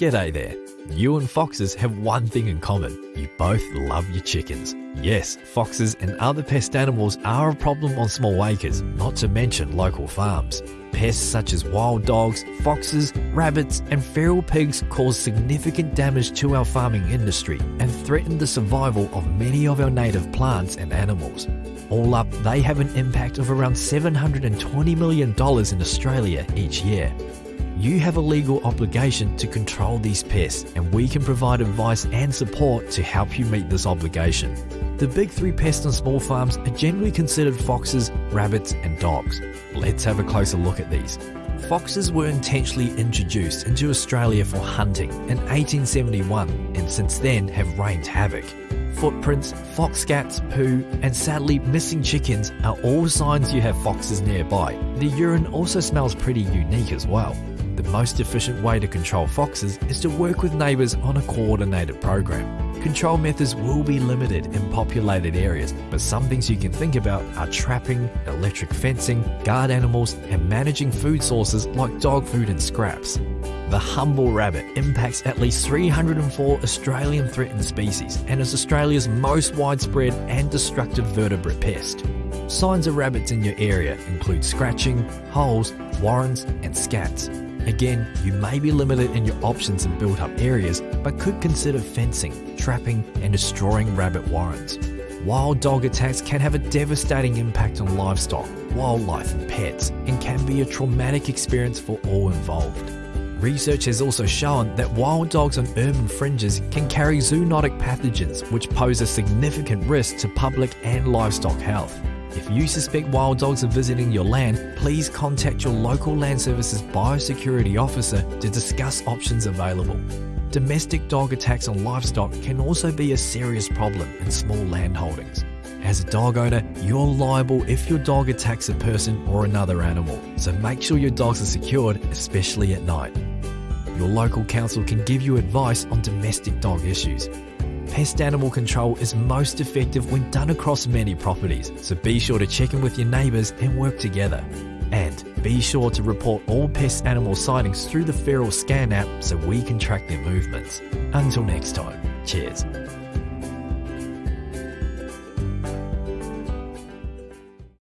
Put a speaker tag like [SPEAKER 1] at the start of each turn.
[SPEAKER 1] G'day there. You and foxes have one thing in common. You both love your chickens. Yes, foxes and other pest animals are a problem on small acres, not to mention local farms. Pests such as wild dogs, foxes, rabbits, and feral pigs cause significant damage to our farming industry and threaten the survival of many of our native plants and animals. All up, they have an impact of around $720 million in Australia each year. You have a legal obligation to control these pests, and we can provide advice and support to help you meet this obligation. The big three pests on small farms are generally considered foxes, rabbits, and dogs. Let's have a closer look at these. Foxes were intentionally introduced into Australia for hunting in 1871 and since then have reigned havoc. Footprints, fox scats, poo, and sadly missing chickens are all signs you have foxes nearby. The urine also smells pretty unique as well. The most efficient way to control foxes is to work with neighbours on a coordinated program. Control methods will be limited in populated areas, but some things you can think about are trapping, electric fencing, guard animals, and managing food sources like dog food and scraps. The humble rabbit impacts at least 304 Australian threatened species and is Australia's most widespread and destructive vertebrate pest. Signs of rabbits in your area include scratching, holes, warrens, and scats. Again, you may be limited in your options in built up areas, but could consider fencing, trapping, and destroying rabbit warrens. Wild dog attacks can have a devastating impact on livestock, wildlife, and pets, and can be a traumatic experience for all involved. Research has also shown that wild dogs on urban fringes can carry zoonotic pathogens which pose a significant risk to public and livestock health. If you suspect wild dogs are visiting your land, please contact your local Land Services biosecurity officer to discuss options available. Domestic dog attacks on livestock can also be a serious problem in small land holdings. As a dog owner, you're liable if your dog attacks a person or another animal, so make sure your dogs are secured, especially at night. Your local council can give you advice on domestic dog issues. Pest animal control is most effective when done across many properties, so be sure to check in with your neighbours and work together. And be sure to report all pest animal sightings through the FeralScan app so we can track their movements. Until next time, cheers.